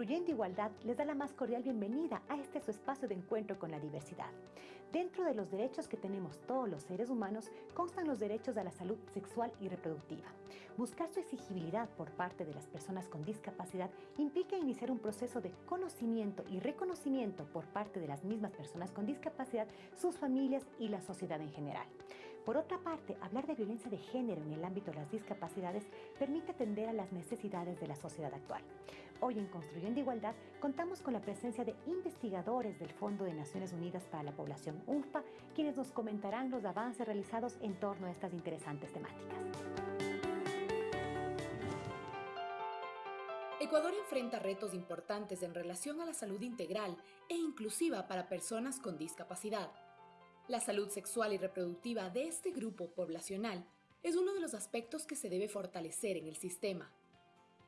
Construyendo Igualdad les da la más cordial bienvenida a este su espacio de encuentro con la diversidad. Dentro de los derechos que tenemos todos los seres humanos constan los derechos a la salud sexual y reproductiva. Buscar su exigibilidad por parte de las personas con discapacidad implica iniciar un proceso de conocimiento y reconocimiento por parte de las mismas personas con discapacidad, sus familias y la sociedad en general. Por otra parte, hablar de violencia de género en el ámbito de las discapacidades permite atender a las necesidades de la sociedad actual. Hoy en Construyendo Igualdad contamos con la presencia de investigadores del Fondo de Naciones Unidas para la Población UNFPA, quienes nos comentarán los avances realizados en torno a estas interesantes temáticas. Ecuador enfrenta retos importantes en relación a la salud integral e inclusiva para personas con discapacidad. La salud sexual y reproductiva de este grupo poblacional es uno de los aspectos que se debe fortalecer en el sistema.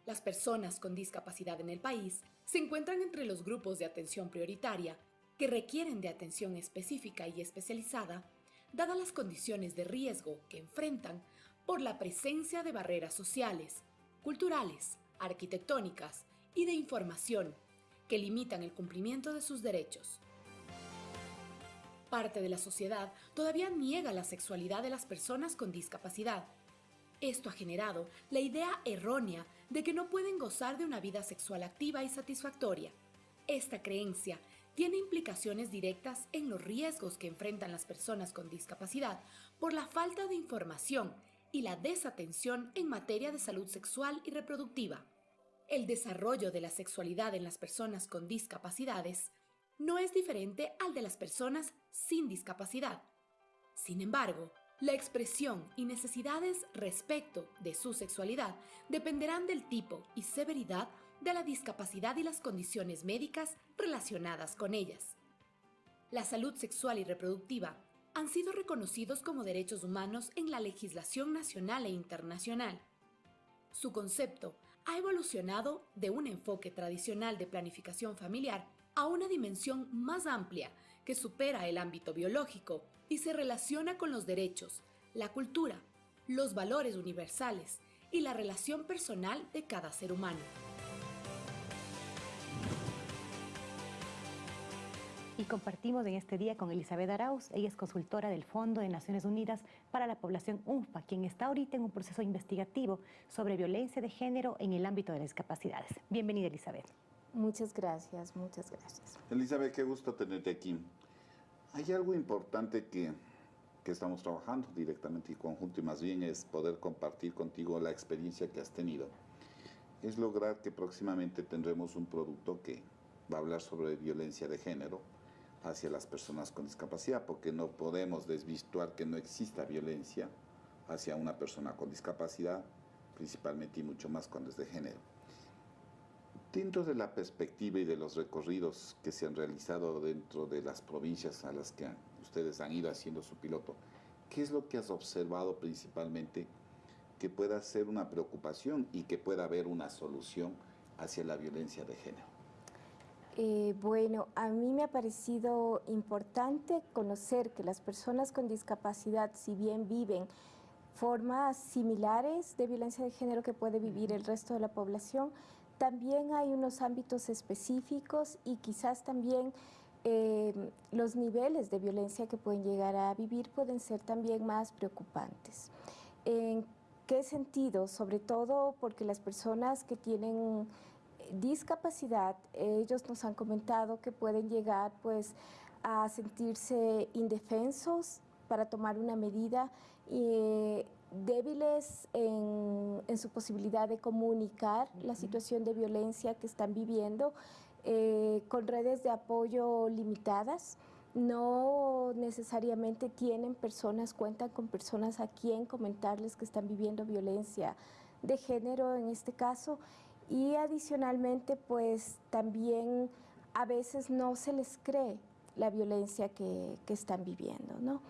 Las personas con discapacidad en el país se encuentran entre los grupos de atención prioritaria que requieren de atención específica y especializada, dadas las condiciones de riesgo que enfrentan por la presencia de barreras sociales, culturales, arquitectónicas y de información que limitan el cumplimiento de sus derechos. Parte de la sociedad todavía niega la sexualidad de las personas con discapacidad esto ha generado la idea errónea de que no pueden gozar de una vida sexual activa y satisfactoria. Esta creencia tiene implicaciones directas en los riesgos que enfrentan las personas con discapacidad por la falta de información y la desatención en materia de salud sexual y reproductiva. El desarrollo de la sexualidad en las personas con discapacidades no es diferente al de las personas sin discapacidad. Sin embargo, la expresión y necesidades respecto de su sexualidad dependerán del tipo y severidad de la discapacidad y las condiciones médicas relacionadas con ellas. La salud sexual y reproductiva han sido reconocidos como derechos humanos en la legislación nacional e internacional. Su concepto ha evolucionado de un enfoque tradicional de planificación familiar a una dimensión más amplia que supera el ámbito biológico y se relaciona con los derechos, la cultura, los valores universales y la relación personal de cada ser humano. Y compartimos en este día con Elizabeth Arauz, ella es consultora del Fondo de Naciones Unidas para la Población UNFPA, quien está ahorita en un proceso investigativo sobre violencia de género en el ámbito de las discapacidades. Bienvenida Elizabeth. Muchas gracias, muchas gracias. Elizabeth, qué gusto tenerte aquí. Hay algo importante que, que, estamos trabajando directamente y conjunto y más bien es poder compartir contigo la experiencia que has tenido. Es lograr que próximamente tendremos un producto que va a hablar sobre violencia de género hacia las personas con discapacidad, porque no podemos desvirtuar que no exista violencia hacia una persona con discapacidad, principalmente y mucho más cuando es de género. Dentro de la perspectiva y de los recorridos que se han realizado dentro de las provincias a las que ustedes han ido haciendo su piloto, ¿qué es lo que has observado principalmente que pueda ser una preocupación y que pueda haber una solución hacia la violencia de género? Eh, bueno, a mí me ha parecido importante conocer que las personas con discapacidad, si bien viven formas similares de violencia de género que puede vivir el resto de la población, también hay unos ámbitos específicos y quizás también eh, los niveles de violencia que pueden llegar a vivir pueden ser también más preocupantes. ¿En qué sentido? Sobre todo porque las personas que tienen discapacidad, ellos nos han comentado que pueden llegar pues a sentirse indefensos para tomar una medida y débiles en, su posibilidad de comunicar la situación de violencia que están viviendo, eh, con redes de apoyo limitadas. No necesariamente tienen personas, cuentan con personas a quien comentarles que están viviendo violencia de género en este caso. Y adicionalmente, pues también a veces no se les cree la violencia que, que están viviendo, ¿no?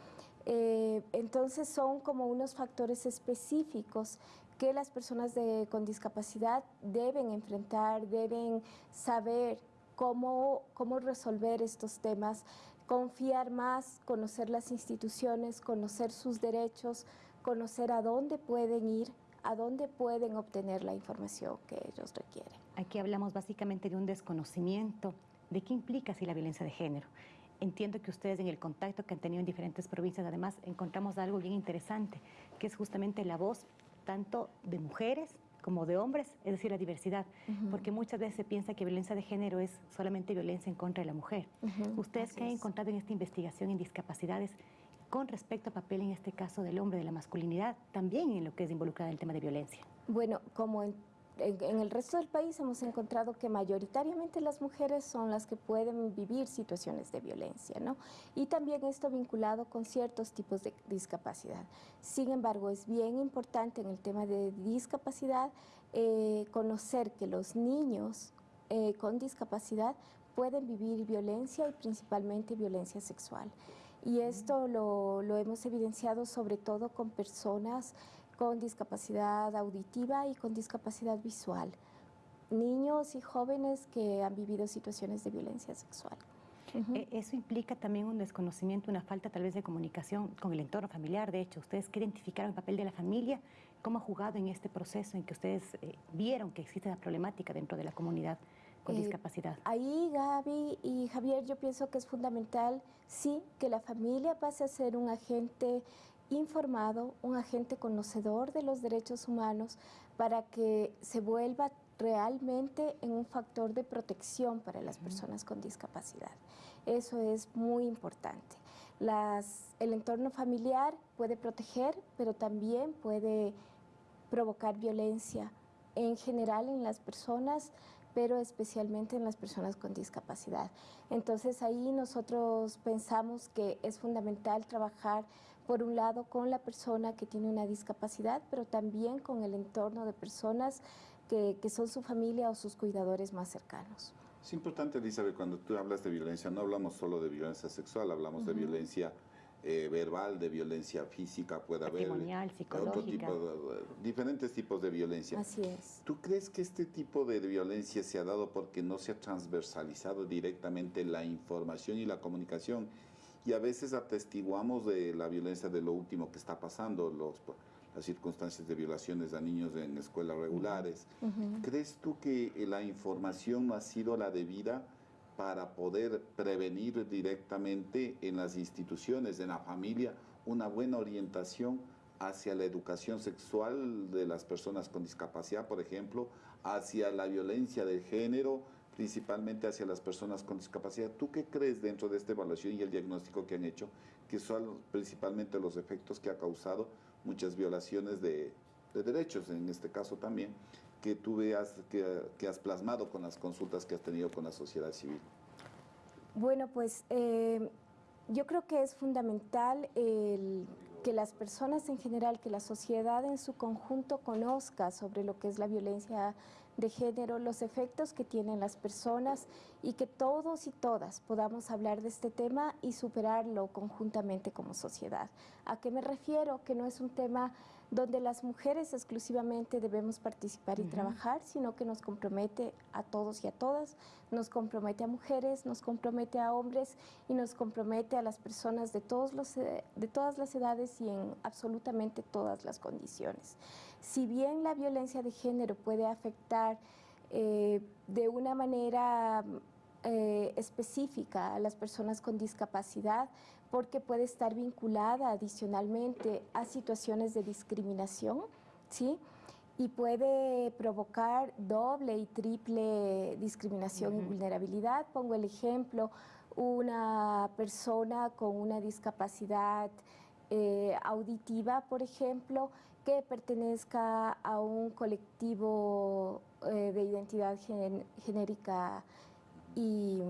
Eh, entonces son como unos factores específicos que las personas con discapacidad deben enfrentar, deben saber cómo, cómo resolver estos temas, confiar más, conocer las instituciones, conocer sus derechos, conocer a dónde pueden ir a dónde pueden obtener la información que ellos requieren. Aquí hablamos básicamente de un desconocimiento de qué implica así la violencia de género. Entiendo que ustedes en el contacto que han tenido en diferentes provincias, además encontramos algo bien interesante, que es justamente la voz tanto de mujeres como de hombres, es decir, la diversidad, porque muchas veces se piensa que violencia de género es solamente violencia en contra de la mujer. ¿Ustedes qué han encontrado en esta investigación en discapacidades con respecto a papel, en este caso, del hombre, de la masculinidad, también en lo que es involucrado en el tema de violencia? Bueno, como en en, el resto del país hemos encontrado que mayoritariamente las mujeres son las que pueden vivir situaciones de violencia, ¿no? Y también esto vinculado con ciertos tipos de discapacidad. Sin embargo, es bien importante en el tema de discapacidad eh, conocer que los niños eh, con discapacidad pueden vivir violencia y principalmente violencia sexual. Y esto lo, lo hemos evidenciado sobre todo con personas con discapacidad auditiva y con discapacidad visual, niños y jóvenes que han vivido situaciones de violencia sexual. E, eso implica también un desconocimiento, una falta tal vez de comunicación con el entorno familiar. De hecho, ustedes quieren identificar el papel de la familia, cómo ha jugado en este proceso en que ustedes eh, vieron que existe una problemática dentro de la comunidad con eh, discapacidad. Ahí, Gaby y Javier, yo pienso que es fundamental, sí, que la familia pase a ser un agente informado, un agente conocedor de los derechos humanos para que se vuelva realmente en un factor de protección para las personas con discapacidad. Eso es muy importante. el entorno familiar puede proteger, pero también puede provocar violencia en general en las personas, pero especialmente en las personas con discapacidad. Entonces ahí nosotros pensamos que es fundamental trabajar por un lado con la persona que tiene una discapacidad, pero también con el entorno de personas que, son su familia o sus cuidadores más cercanos. Es importante, Elizabeth, cuando tú hablas de violencia, no hablamos solo de violencia sexual, hablamos de violencia eh, verbal, de violencia física, puede haber otro tipo de, diferentes tipos de violencia. Así es. ¿Tú crees que este tipo de violencia se ha dado porque no se ha transversalizado directamente la información y la comunicación? Y a veces atestiguamos de la violencia de lo último que está pasando, los, las circunstancias de violaciones a niños en escuelas regulares. ¿Crees tú que la información no ha sido la debida para poder prevenir directamente en las instituciones, en la familia, una buena orientación hacia la educación sexual de las personas con discapacidad, por ejemplo, hacia la violencia de género, principalmente hacia las personas con discapacidad. ¿Tú qué crees dentro de esta evaluación y el diagnóstico que han hecho, que son principalmente los efectos que ha causado muchas violaciones de, derechos, en este caso también, que tú veas, que, has plasmado con las consultas que has tenido con la sociedad civil? Bueno, pues eh, yo creo que es fundamental que las personas en general, que la sociedad en su conjunto conozca sobre lo que es la violencia de género, los efectos que tienen las personas y que todos y todas podamos hablar de este tema y superarlo conjuntamente como sociedad. ¿A qué me refiero? Que no es un tema donde las mujeres exclusivamente debemos participar y trabajar, sino que nos compromete a todos y a todas, nos compromete a mujeres, nos compromete a hombres y nos compromete a las personas de, todos los, eh, de todas las edades y en absolutamente todas las condiciones. Si bien la violencia de género puede afectar eh, de una manera eh, específica a las personas con discapacidad, porque puede estar vinculada adicionalmente a situaciones de discriminación, ¿sí? Y puede provocar doble y triple discriminación y vulnerabilidad. Pongo el ejemplo, una persona con una discapacidad eh, auditiva, por ejemplo, que pertenezca a un colectivo eh, de identidad genérica y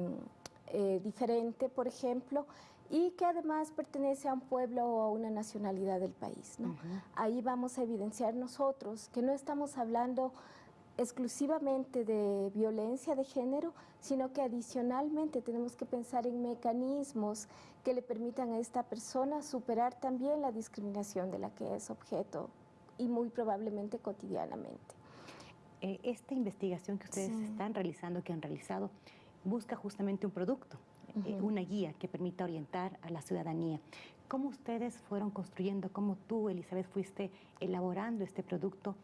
eh, diferente, por ejemplo, y que además pertenece a un pueblo o a una nacionalidad del país. Ahí vamos a evidenciar nosotros que no estamos hablando exclusivamente de violencia de género, sino que adicionalmente tenemos que pensar en mecanismos que le permitan a esta persona superar también la discriminación de la que es objeto y muy probablemente cotidianamente. Eh, esta investigación que ustedes están realizando, que han realizado, busca justamente un producto, eh, una guía que permita orientar a la ciudadanía. ¿Cómo ustedes fueron construyendo, cómo tú, Elizabeth, fuiste elaborando este producto?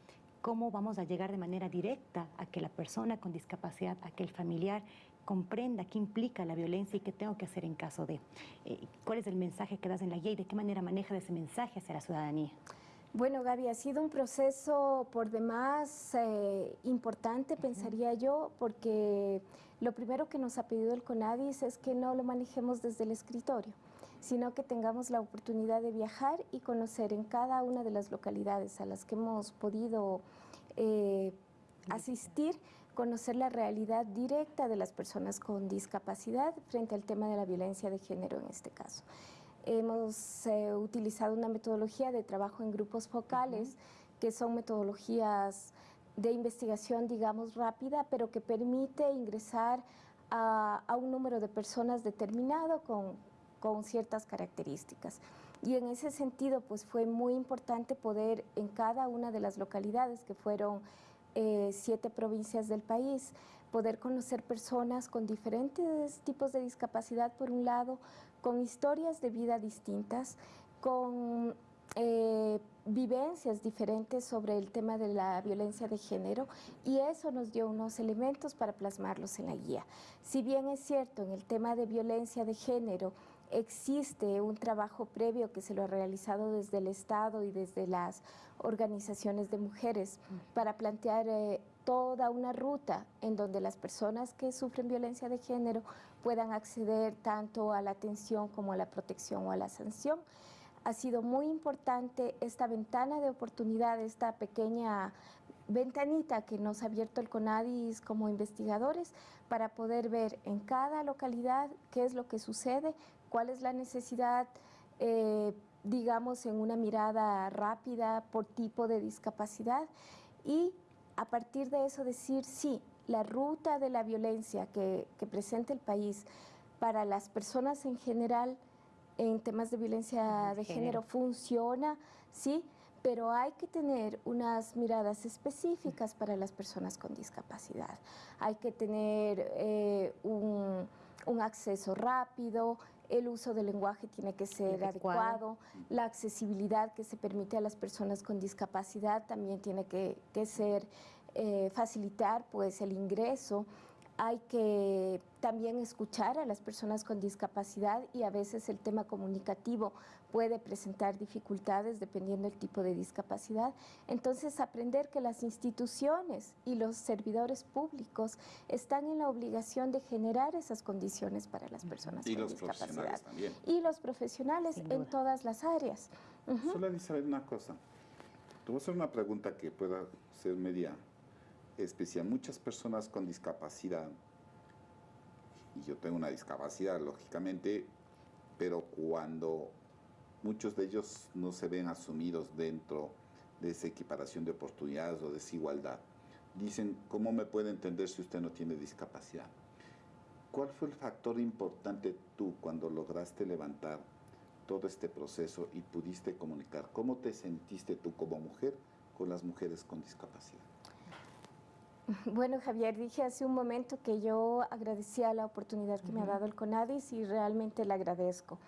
¿Cómo vamos a llegar de manera directa a que la persona con discapacidad, a que el familiar comprenda qué implica la violencia y qué tengo que hacer en caso de? Eh, ¿Cuál es el mensaje que das en la guía y de qué manera manejas ese mensaje hacia la ciudadanía? Bueno, Gaby, ha sido un proceso por demás eh, importante, pensaría yo, porque lo primero que nos ha pedido el CONADIS es que no lo manejemos desde el escritorio sino que tengamos la oportunidad de viajar y conocer en cada una de las localidades a las que hemos podido eh, asistir, conocer la realidad directa de las personas con discapacidad frente al tema de la violencia de género en este caso. Hemos eh, utilizado una metodología de trabajo en grupos focales, que son metodologías de investigación, digamos, rápida, pero que permite ingresar a, a un número de personas determinado con, con ciertas características. Y en ese sentido, pues fue muy importante poder en cada una de las localidades, que fueron eh, siete provincias del país, poder conocer personas con diferentes tipos de discapacidad, por un lado, con historias de vida distintas, con eh, vivencias diferentes sobre el tema de la violencia de género y eso nos dio unos elementos para plasmarlos en la guía. Si bien es cierto, en el tema de violencia de género, existe un trabajo previo que se lo ha realizado desde el Estado y desde las organizaciones de mujeres para plantear eh, toda una ruta en donde las personas que sufren violencia de género puedan acceder tanto a la atención como a la protección o a la sanción. Ha sido muy importante esta ventana de oportunidad, esta pequeña ventanita que nos ha abierto el CONADIS como investigadores para poder ver en cada localidad qué es lo que sucede, cuál es la necesidad, eh, digamos, en una mirada rápida por tipo de discapacidad y a partir de eso decir, sí, la ruta de la violencia que, presenta el país para las personas en general en temas de violencia de género, funciona, sí, pero hay que tener unas miradas específicas para las personas con discapacidad. Hay que tener eh, un, un acceso rápido, el uso del lenguaje tiene que ser adecuado, la accesibilidad que se permite a las personas con discapacidad también tiene que, ser eh, facilitar pues el ingreso. Hay que también escuchar a las personas con discapacidad y a veces el tema comunicativo puede presentar dificultades dependiendo del tipo de discapacidad. Entonces, aprender que las instituciones y los servidores públicos están en la obligación de generar esas condiciones para las personas con discapacidad. Y los profesionales en todas las áreas. Solo saber una cosa. Te voy a hacer una pregunta que pueda ser media especial. Muchas personas con discapacidad, y yo tengo una discapacidad, lógicamente, pero cuando muchos de ellos no se ven asumidos dentro de esa equiparación de oportunidades o desigualdad, dicen, ¿cómo me puede entender si usted no tiene discapacidad? ¿Cuál fue el factor importante tú cuando lograste levantar todo este proceso y pudiste comunicar? ¿Cómo te sentiste tú como mujer con las mujeres con discapacidad? Bueno, Javier, dije hace un momento que yo agradecía la oportunidad que me ha dado el CONADIS y realmente le agradezco.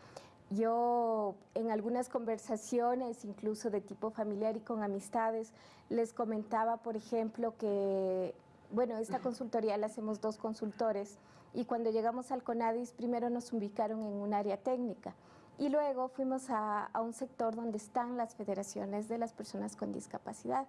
Yo en algunas conversaciones, incluso de tipo familiar y con amistades, les comentaba, por ejemplo, que, bueno, esta consultoría la hacemos dos consultores y cuando llegamos al CONADIS primero nos ubicaron en un área técnica y luego fuimos a, a un sector donde están las federaciones de las personas con discapacidad.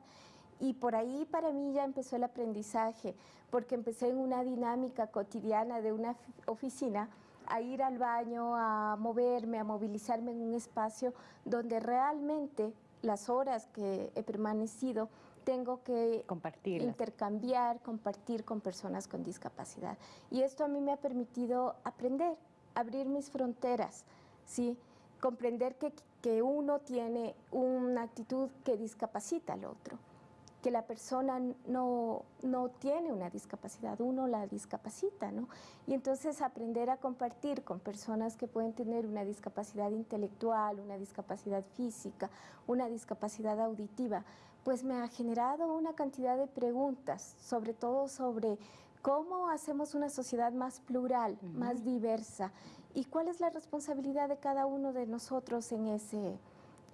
Y por ahí para mí ya empezó el aprendizaje, porque empecé en una dinámica cotidiana de una oficina a ir al baño, a moverme, a movilizarme en un espacio donde realmente las horas que he permanecido tengo que intercambiar, compartir con personas con discapacidad. Y esto a mí me ha permitido aprender, abrir mis fronteras, ¿sí? comprender que, que uno tiene una actitud que discapacita al otro que la persona no, no, tiene una discapacidad, uno la discapacita, ¿no? Y entonces aprender a compartir con personas que pueden tener una discapacidad intelectual, una discapacidad física, una discapacidad auditiva, pues me ha generado una cantidad de preguntas, sobre todo sobre ¿Cómo hacemos una sociedad más plural, más diversa? ¿Y cuál es la responsabilidad de cada uno de nosotros en, ese,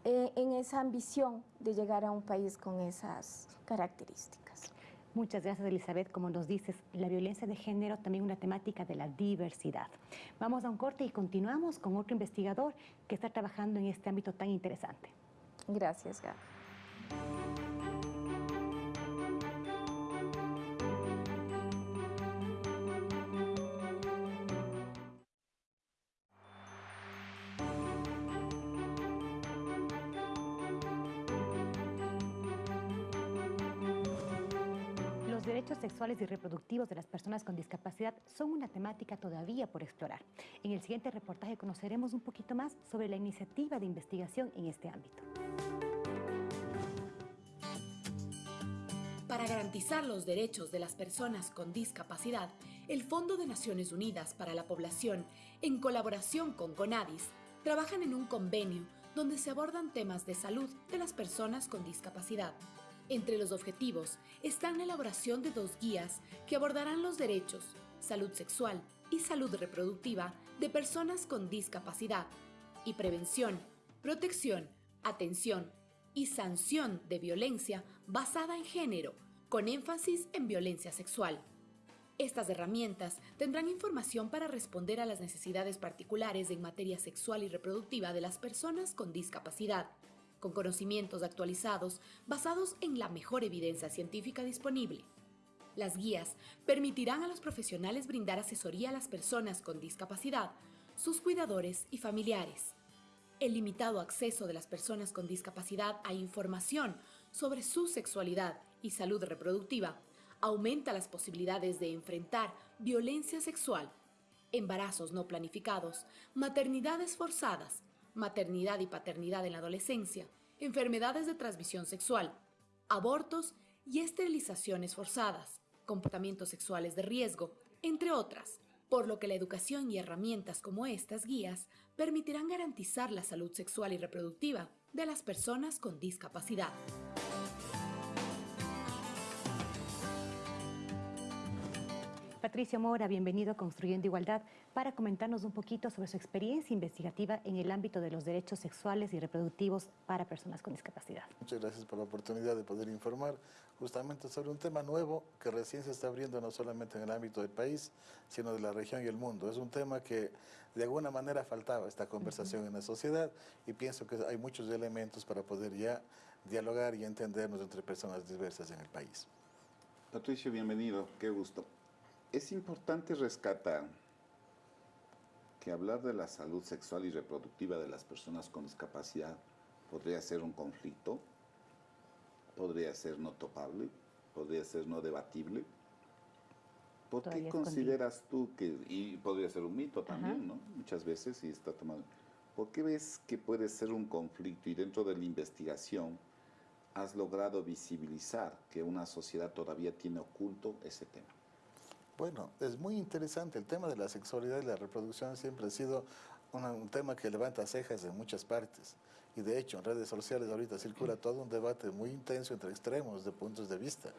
eh, en esa ambición de llegar a un país con esas características? Muchas gracias, Elizabeth. Como nos dices, la violencia de género también una temática de la diversidad. Vamos a un corte y continuamos con otro investigador que está trabajando en este ámbito tan interesante. Gracias, Gaby. Derechos sexuales y reproductivos de las personas con discapacidad son una temática todavía por explorar. En el siguiente reportaje conoceremos un poquito más sobre la iniciativa de investigación en este ámbito. Para garantizar los derechos de las personas con discapacidad, el Fondo de Naciones Unidas para la Población, en colaboración con CONADIS, trabajan en un convenio donde se abordan temas de salud de las personas con discapacidad. Entre los objetivos están la elaboración de dos guías que abordarán los derechos, salud sexual y salud reproductiva de personas con discapacidad y prevención, protección, atención y sanción de violencia basada en género, con énfasis en violencia sexual. Estas herramientas tendrán información para responder a las necesidades particulares en materia sexual y reproductiva de las personas con discapacidad con conocimientos actualizados basados en la mejor evidencia científica disponible. Las guías permitirán a los profesionales brindar asesoría a las personas con discapacidad, sus cuidadores y familiares. El limitado acceso de las personas con discapacidad a información sobre su sexualidad y salud reproductiva aumenta las posibilidades de enfrentar violencia sexual, embarazos no planificados, maternidades forzadas, maternidad y paternidad en la adolescencia, enfermedades de transmisión sexual, abortos y esterilizaciones forzadas, comportamientos sexuales de riesgo, entre otras, por lo que la educación y herramientas como estas guías permitirán garantizar la salud sexual y reproductiva de las personas con discapacidad. Patricio Mora, bienvenido a Construyendo Igualdad para comentarnos un poquito sobre su experiencia investigativa en el ámbito de los derechos sexuales y reproductivos para personas con discapacidad. Muchas gracias por la oportunidad de poder informar justamente sobre un tema nuevo que recién se está abriendo no solamente en el ámbito del país, sino de la región y el mundo. Es un tema que de alguna manera faltaba esta conversación en la sociedad y pienso que hay muchos elementos para poder ya dialogar y entendernos entre personas diversas en el país. Patricio, bienvenido, qué gusto. Es importante rescatar que hablar de la salud sexual y reproductiva de las personas con discapacidad podría ser un conflicto, podría ser no topable, podría ser no debatible. ¿Por qué consideras tú que, y podría ser un mito también, ¿no? Muchas veces y está tomado. ¿Por qué ves que puede ser un conflicto y dentro de la investigación has logrado visibilizar que una sociedad todavía tiene oculto ese tema? Bueno, es muy interesante. El tema de la sexualidad y la reproducción siempre ha sido un tema que levanta cejas en muchas partes. Y de hecho, en redes sociales ahorita circula todo un debate muy intenso entre extremos de puntos de vista.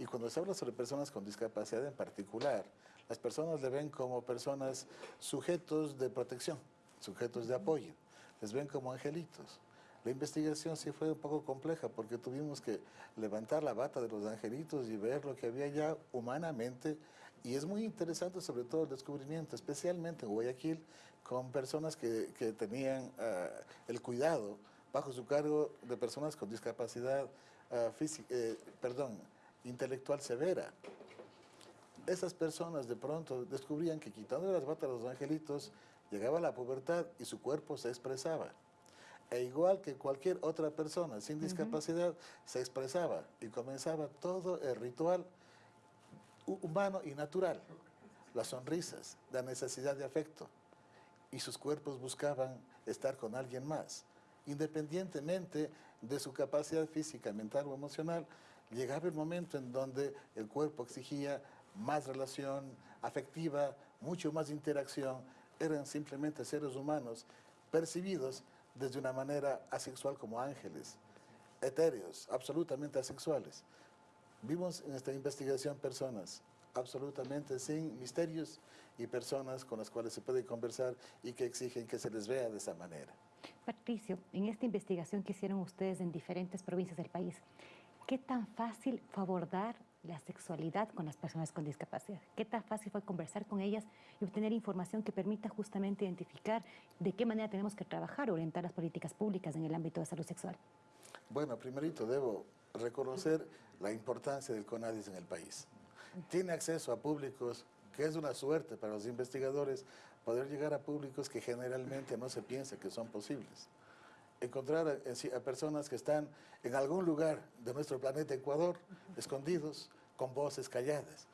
Y cuando se habla sobre personas con discapacidad en particular, las personas le ven como personas sujetos de protección, sujetos de apoyo. Les ven como angelitos. La investigación sí fue un poco compleja porque tuvimos que levantar la bata de los angelitos y ver lo que había ya humanamente y es muy interesante sobre todo el descubrimiento, especialmente en Guayaquil, con personas que, que tenían uh, el cuidado bajo su cargo de personas con discapacidad uh, física, eh, perdón, intelectual severa. Esas personas de pronto descubrían que quitando las batas a los angelitos, llegaba la pubertad y su cuerpo se expresaba. E igual que cualquier otra persona sin discapacidad, uh -huh. se expresaba y comenzaba todo el ritual humano y natural, las sonrisas, la necesidad de afecto, y sus cuerpos buscaban estar con alguien más. Independientemente de su capacidad física, mental o emocional, llegaba el momento en donde el cuerpo exigía más relación afectiva, mucho más interacción, eran simplemente seres humanos percibidos desde una manera asexual como ángeles, etéreos, absolutamente asexuales. Vimos en esta investigación personas absolutamente sin misterios y personas con las cuales se puede conversar y que exigen que se les vea de esa manera. Patricio, en esta investigación que hicieron ustedes en diferentes provincias del país, ¿qué tan fácil fue abordar la sexualidad con las personas con discapacidad? ¿Qué tan fácil fue conversar con ellas y obtener información que permita justamente identificar de qué manera tenemos que trabajar orientar las políticas públicas en el ámbito de salud sexual? Bueno, primerito debo reconocer la importancia del CONADIS en el país. Tiene acceso a públicos que es una suerte para los investigadores poder llegar a públicos que generalmente no se piensa que son posibles. Encontrar a, a personas que están en algún lugar de nuestro planeta Ecuador, escondidos, con voces calladas.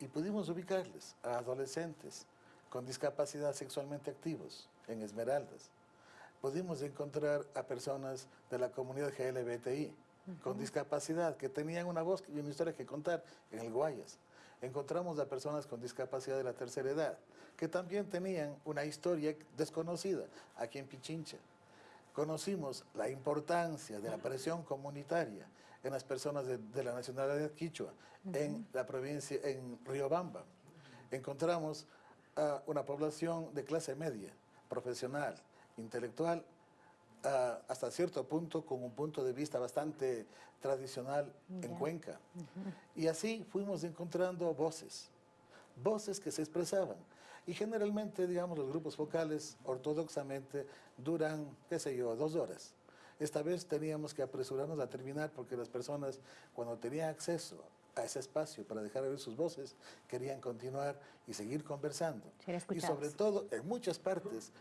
Y pudimos ubicarles a adolescentes con discapacidad sexualmente activos en Esmeraldas. Pudimos encontrar a personas de la comunidad GLBTI, con discapacidad, que tenían una voz y una historia que contar en el Guayas. Encontramos a personas con discapacidad de la tercera edad, que también tenían una historia desconocida aquí en Pichincha. Conocimos la importancia de la presión comunitaria en las personas de, la nacionalidad quichua, en la provincia, en Riobamba. Encontramos a una población de clase media, profesional, intelectual, hasta cierto punto con un punto de vista bastante tradicional en Cuenca. Y así fuimos encontrando voces, voces que se expresaban. Y generalmente, digamos, los grupos focales ortodoxamente duran, qué sé yo, dos horas. Esta vez teníamos que apresurarnos a terminar porque las personas, cuando tenían acceso a ese espacio para dejar de oír sus voces, querían continuar y seguir conversando. Y sobre todo, en muchas partes,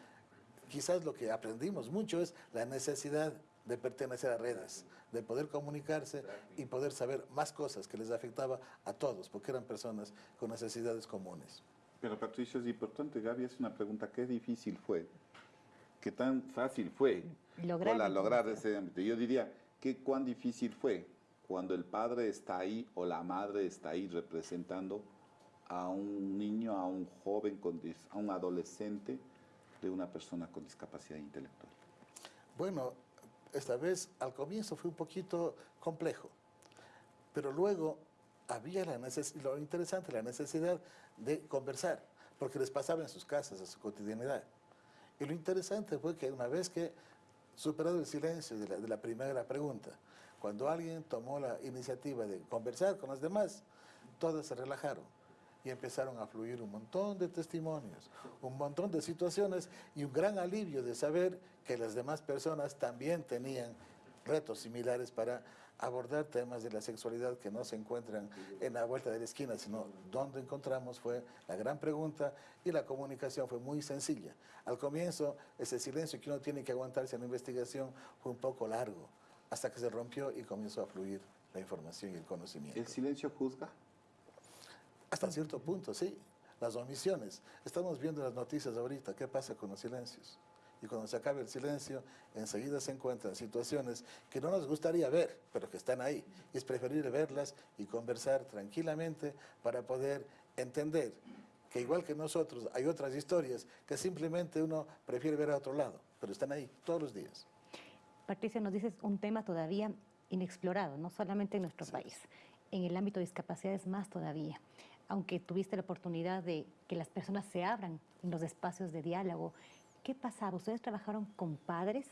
quizás lo que aprendimos mucho es la necesidad de pertenecer a redes, de poder comunicarse y poder saber más cosas que les afectaba a todos, porque eran personas con necesidades comunes. Pero Patricio, es importante, Gaby, es una pregunta, ¿qué difícil fue? ¿Qué tan fácil fue lograr, lograr ese ámbito? Yo diría, ¿qué cuán difícil fue cuando el padre está ahí o la madre está ahí representando a un niño, a un joven, a un adolescente, de una persona con discapacidad intelectual? Bueno, esta vez al comienzo fue un poquito complejo, pero luego había la lo interesante, la necesidad de conversar, porque les pasaba en sus casas, a su cotidianidad. Y lo interesante fue que una vez que, superado el silencio de la, de la primera pregunta, cuando alguien tomó la iniciativa de conversar con los demás, todos se relajaron y empezaron a fluir un montón de testimonios, un montón de situaciones y un gran alivio de saber que las demás personas también tenían retos similares para abordar temas de la sexualidad que no se encuentran en la vuelta de la esquina, sino donde encontramos fue la gran pregunta y la comunicación fue muy sencilla. Al comienzo, ese silencio que uno tiene que aguantarse en la investigación fue un poco largo, hasta que se rompió y comenzó a fluir la información y el conocimiento. ¿El silencio juzga? Hasta cierto punto, sí. Las omisiones. Estamos viendo las noticias ahorita, qué pasa con los silencios. Y cuando se acabe el silencio, enseguida se encuentran situaciones que no nos gustaría ver, pero que están ahí. Y es preferible verlas y conversar tranquilamente para poder entender que igual que nosotros hay otras historias que simplemente uno prefiere ver a otro lado, pero están ahí todos los días. Patricia, nos dices un tema todavía inexplorado, no solamente en nuestro país, en el ámbito de discapacidades más todavía aunque tuviste la oportunidad de que las personas se abran en los espacios de diálogo, ¿qué pasaba? ¿Ustedes trabajaron con padres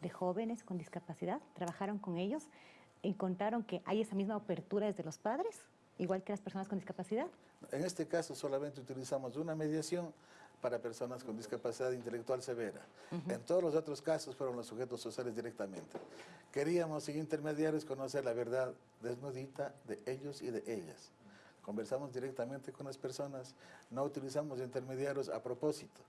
de jóvenes con discapacidad? ¿Trabajaron con ellos? ¿Encontraron que hay esa misma apertura desde los padres, igual que las personas con discapacidad? En este caso solamente utilizamos una mediación para personas con discapacidad intelectual severa. En todos los otros casos fueron los sujetos sociales directamente. Queríamos, sin intermediarios, conocer la verdad desnudita de ellos y de ellas conversamos directamente con las personas, no utilizamos intermediarios a propósito,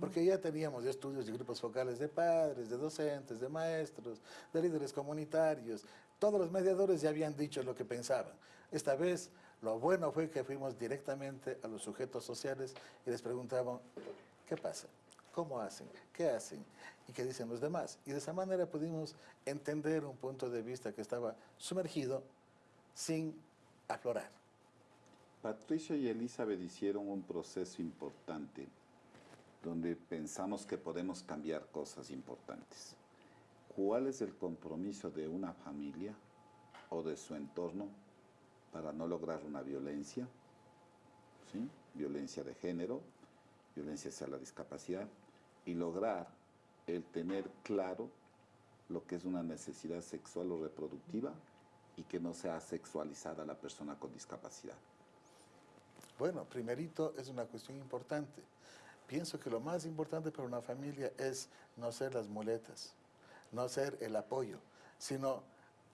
porque ya teníamos estudios y grupos focales de padres, de docentes, de maestros, de líderes comunitarios, todos los mediadores ya habían dicho lo que pensaban. Esta vez lo bueno fue que fuimos directamente a los sujetos sociales y les preguntaban, ¿qué pasa? ¿Cómo hacen? ¿Qué hacen? ¿Y qué dicen los demás? Y de esa manera pudimos entender un punto de vista que estaba sumergido sin aflorar. Patricia y Elizabeth hicieron un proceso importante donde pensamos que podemos cambiar cosas importantes. ¿Cuál es el compromiso de una familia o de su entorno para no lograr una violencia? ¿sí? violencia de género, violencia hacia la discapacidad, y lograr el tener claro lo que es una necesidad sexual o reproductiva y que no sea sexualizada la persona con discapacidad. Bueno, primerito es una cuestión importante. Pienso que lo más importante para una familia es no ser las muletas, no ser el apoyo, sino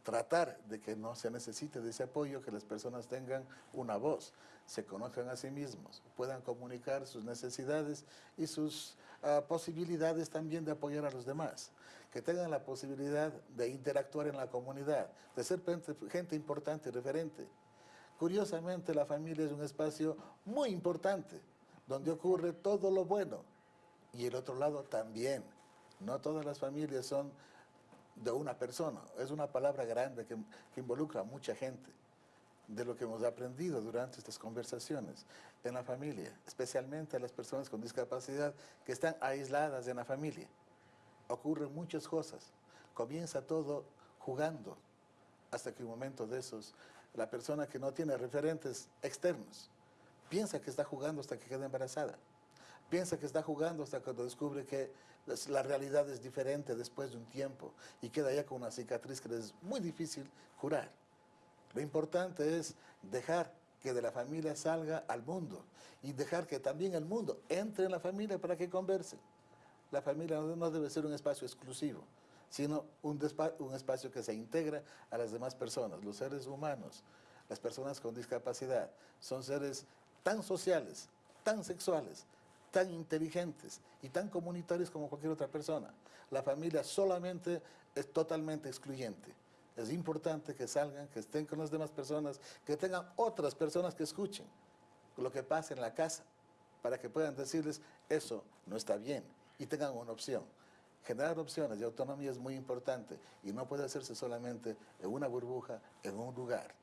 tratar de que no se necesite de ese apoyo, que las personas tengan una voz, se conozcan a sí mismos, puedan comunicar sus necesidades y sus ah, posibilidades también de apoyar a los demás, que tengan la posibilidad de interactuar en la comunidad, de ser gente importante y referente. Curiosamente, la familia es un espacio muy importante, donde ocurre todo lo bueno, y el otro lado también. No todas las familias son de una persona. Es una palabra grande que, involucra a mucha gente de lo que hemos aprendido durante estas conversaciones en la familia, especialmente a las personas con discapacidad que están aisladas en la familia. Ocurren muchas cosas. Comienza todo jugando hasta que un momento de esos, la persona que no tiene referentes externos piensa que está jugando hasta que queda embarazada. Piensa que está jugando hasta cuando descubre que la realidad es diferente después de un tiempo y queda ya con una cicatriz que es muy difícil curar. Lo importante es dejar que de la familia salga al mundo y dejar que también el mundo entre en la familia para que conversen. La familia no debe ser un espacio exclusivo, sino un, un espacio que se integra a las demás personas, los seres humanos, las personas con discapacidad. Son seres tan sociales, tan sexuales, tan inteligentes y tan comunitarios como cualquier otra persona. La familia solamente es totalmente excluyente. Es importante que salgan, que estén con las demás personas, que tengan otras personas que escuchen lo que pasa en la casa, para que puedan decirles, eso no está bien, y tengan una opción. Generar opciones de autonomía es muy importante y no puede hacerse solamente en una burbuja, en un lugar.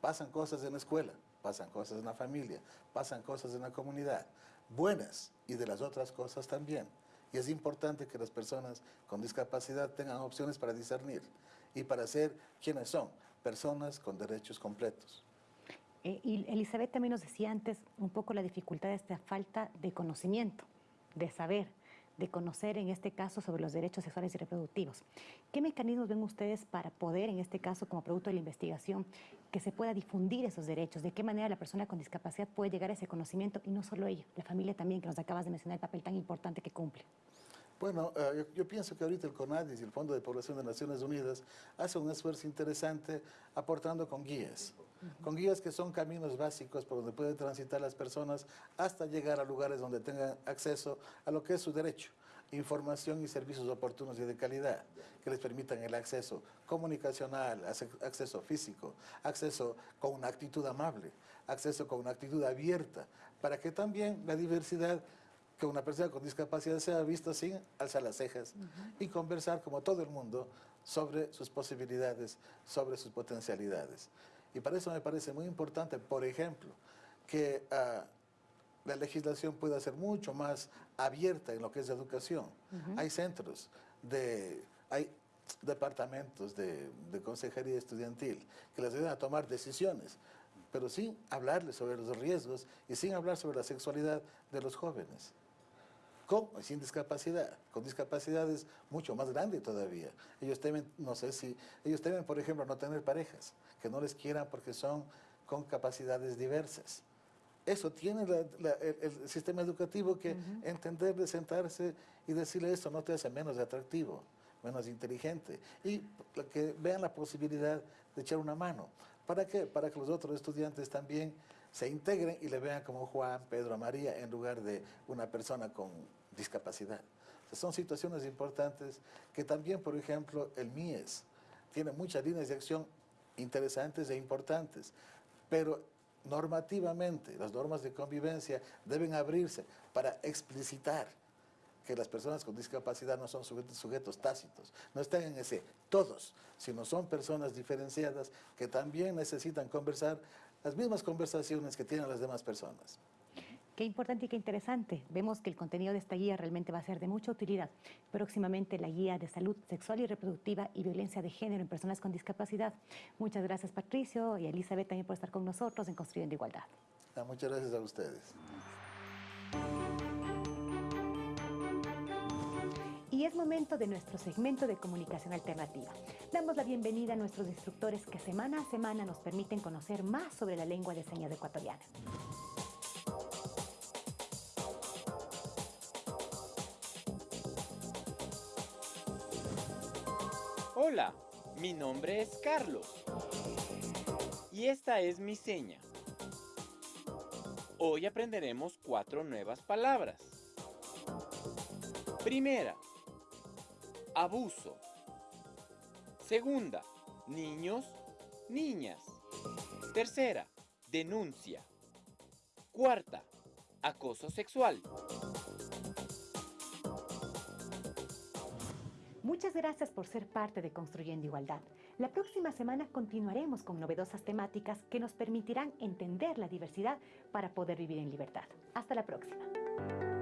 Pasan cosas en la escuela, pasan cosas en la familia, pasan cosas en la comunidad buenas y de las otras cosas también. Y es importante que las personas con discapacidad tengan opciones para discernir y para ser quienes son, personas con derechos completos. Eh, y Elizabeth también nos decía antes un poco la dificultad de esta falta de conocimiento, de saber de conocer en este caso sobre los derechos sexuales y reproductivos. ¿Qué mecanismos ven ustedes para poder, en este caso como producto de la investigación, que se pueda difundir esos derechos? ¿De qué manera la persona con discapacidad puede llegar a ese conocimiento? Y no solo ella, la familia también, que nos acabas de mencionar el papel tan importante que cumple. Bueno, eh, yo, pienso que ahorita el CONADIS y el Fondo de Población de Naciones Unidas hace un esfuerzo interesante aportando con guías, con guías que son caminos básicos por donde pueden transitar las personas hasta llegar a lugares donde tengan acceso a lo que es su derecho información y servicios oportunos y de calidad que les permitan el acceso comunicacional, acceso físico, acceso con una actitud amable, acceso con una actitud abierta, para que también la diversidad que una persona con discapacidad sea vista sin alzar las cejas y conversar como todo el mundo sobre sus posibilidades, sobre sus potencialidades. Y para eso me parece muy importante, por ejemplo, que ah, la legislación pueda ser mucho más abierta en lo que es educación. Hay centros, de, hay departamentos de, de, consejería estudiantil que les ayudan a tomar decisiones, pero sin hablarles sobre los riesgos y sin hablar sobre la sexualidad de los jóvenes con y sin discapacidad. Con discapacidades mucho más grande todavía. Ellos temen, no sé si, ellos temen, por ejemplo, no tener parejas, que no les quieran porque son con capacidades diversas. Eso tiene el, sistema educativo que entender de sentarse y decirle esto no te hace menos atractivo, menos inteligente. Y que vean la posibilidad de echar una mano. ¿Para qué? Para que los otros estudiantes también se integren y le vean como Juan, Pedro, María, en lugar de una persona con discapacidad. son situaciones importantes que también, por ejemplo, el MIES tiene muchas líneas de acción interesantes e importantes, pero normativamente las normas de convivencia deben abrirse para explicitar que las personas con discapacidad no son sujetos, sujetos, tácitos, no están en ese todos, sino son personas diferenciadas que también necesitan conversar las mismas conversaciones que tienen las demás personas. Qué importante y qué interesante. Vemos que el contenido de esta guía realmente va a ser de mucha utilidad. Próximamente la guía de salud sexual y reproductiva y violencia de género en personas con discapacidad. Muchas gracias Patricio y Elizabeth también por estar con nosotros en Construyendo Igualdad. muchas gracias a ustedes. Y es momento de nuestro segmento de comunicación alternativa. Damos la bienvenida a nuestros instructores que semana a semana nos permiten conocer más sobre la lengua de señas ecuatoriana. Hola, mi nombre es Carlos y esta es mi seña. Hoy aprenderemos cuatro nuevas palabras. Primera, abuso. Segunda, niños, niñas. Tercera, denuncia. Cuarta, acoso sexual. Muchas gracias por ser parte de Construyendo Igualdad. La próxima semana continuaremos con novedosas temáticas que nos permitirán entender la diversidad para poder vivir en libertad. Hasta la próxima.